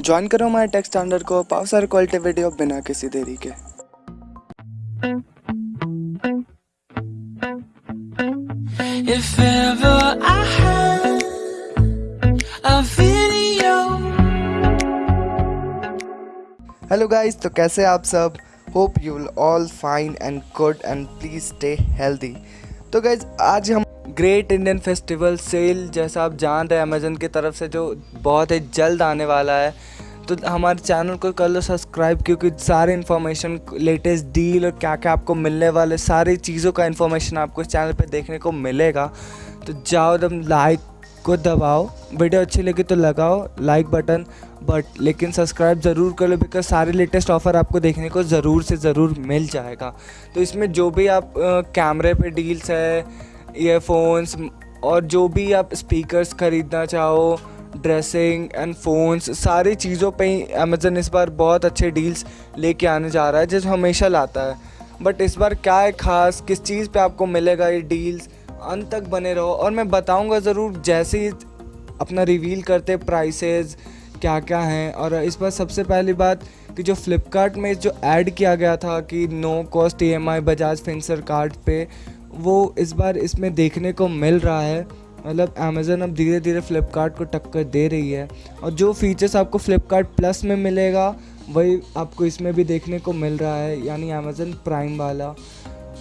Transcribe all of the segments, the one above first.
Join करो हमारे text standard को पाओ सारे क्वालिटी वीडियो बिना किसी देरी के। If ever I had a video. Hello guys तो कैसे आप सब? Hope you will all fine and good and please stay healthy तो गाइस आज हम ग्रेट इंडियन फेस्टिवल सेल, जैसा आप जान रहे हैं अमेजन की तरफ़ से जो बहुत ही जल्द आने वाला है। तो हमारे चैनल को कर लो सब्सक्राइब, क्योंकि सारे इन्फॉर्मेशन लेटेस्ट डील और क्या क्या आपको मिलने वाले, सारी चीज़ों का इन्फॉर्मेशन आपको इस चैनल पे देखने को मिलेगा। तो जाओ दम लाइक को दबाओ। वीडियो अच्छी लगी तो लगाओ लाइक बटन बट लेकिन सब्सक्राइब ज़रूर कर लो बिकॉज़ सारे लेटेस्ट ऑफ़र आपको देखने को ज़रूर से ज़रूर मिल जाएगा। तो इसमें जो भी आप कैमरे पे डील्स है ईयरफोन्स और जो भी आप स्पीकर्स ख़रीदना चाहो ड्रेसिंग एंड फ़ोन्स सारी चीज़ों पे ही अमेज़न इस बार बहुत अच्छे डील्स लेके आने जा रहा है जैसे हमेशा लाता है। बट इस बार क्या है ख़ास, किस चीज़ पे आपको मिलेगा ये डील्स अंत तक बने रहो, और मैं बताऊँगा ज़रूर जैसे ही अपना रिवील करते प्राइसेस क्या क्या हैं। और इस बार सबसे पहली बात कि जो फ्लिपकार्ट में जो ऐड किया गया था कि no cost E M I Bajaj Finserv card पे वो इस बार इसमें देखने को मिल रहा है। मतलब अमेज़न अब धीरे धीरे फ़्लिपकार्ट को टक्कर दे रही है। और जो फीचर्स आपको फ़्लिपकार्ट प्लस में मिलेगा, वही आपको इसमें भी देखने को मिल रहा है, यानी अमेज़न प्राइम वाला।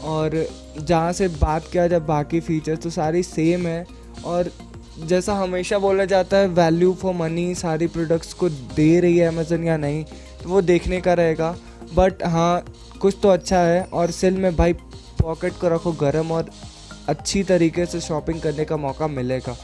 और जहाँ से बात किया जाए बाकी फ़ीचर्स तो सारी सेम है। और जैसा हमेशा बोला जाता है वैल्यू फॉर मनी सारी प्रोडक्ट्स को दे रही है अमेज़न या नहीं तो वो देखने का रहेगा। बट हाँ कुछ तो अच्छा है। और सेल में भाई पॉकेट को रखो गर्म और अच्छी तरीके से शॉपिंग करने का मौका मिलेगा।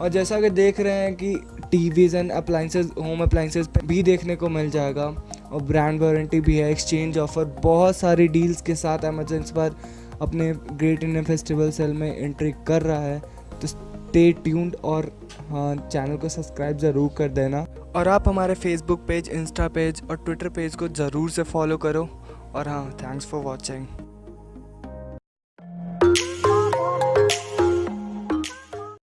और जैसा कि देख रहे हैं कि TVs and appliances home appliances पे भी देखने को मिल जाएगा। और ब्रांड वारंटी भी है एक्सचेंज ऑफ़र बहुत सारी डील्स के साथ अमेजन इस बार अपने ग्रेट इंडियन फेस्टिवल सेल में एंट्री कर रहा है। तो स्टे ट्यून्ड और हाँ चैनल को सब्सक्राइब ज़रूर कर देना। और आप हमारे फेसबुक पेज इंस्टा पेज और ट्विटर पेज को ज़रूर से फॉलो करो। और हाँ थैंक्स फॉर वॉचिंग